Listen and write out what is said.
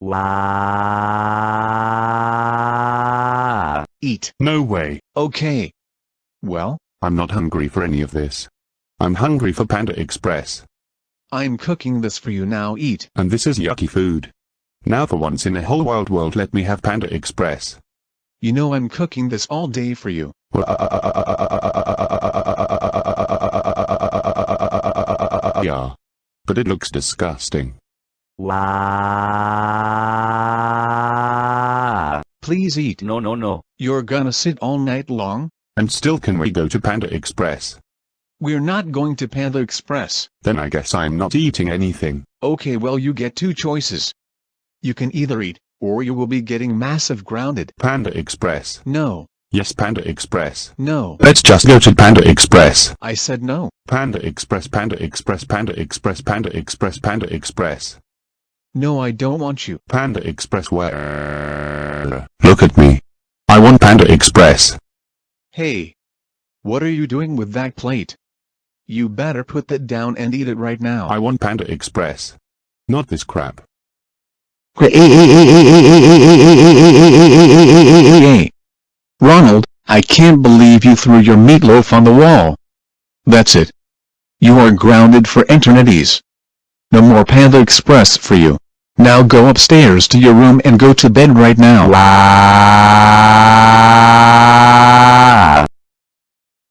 Wow. Eat. No way. Okay. Well, I'm not hungry for any of this. I'm hungry for Panda Express. I'm cooking this for you now eat. And this is yucky food. Now for once in the whole wild world let me have Panda Express. You know I'm cooking this all day for you. Yeah. But it looks disgusting. Wow. Please eat. No, no, no. You're gonna sit all night long? And still can we go to Panda Express? We're not going to Panda Express. Then I guess I'm not eating anything. Okay well you get two choices. You can either eat, or you will be getting massive grounded. Panda Express. No. Yes Panda Express. No. Let's just go to Panda Express. I said no. Panda Express Panda Express Panda Express Panda Express Panda Express. No I don't want you. Panda Express where? Look at me. I want Panda Express. Hey. What are you doing with that plate? You better put that down and eat it right now. I want Panda Express. Not this crap. Ronald, I can't believe you threw your meatloaf on the wall. That's it. You are grounded for eternities. No more Panda Express for you. Now go upstairs to your room and go to bed right now.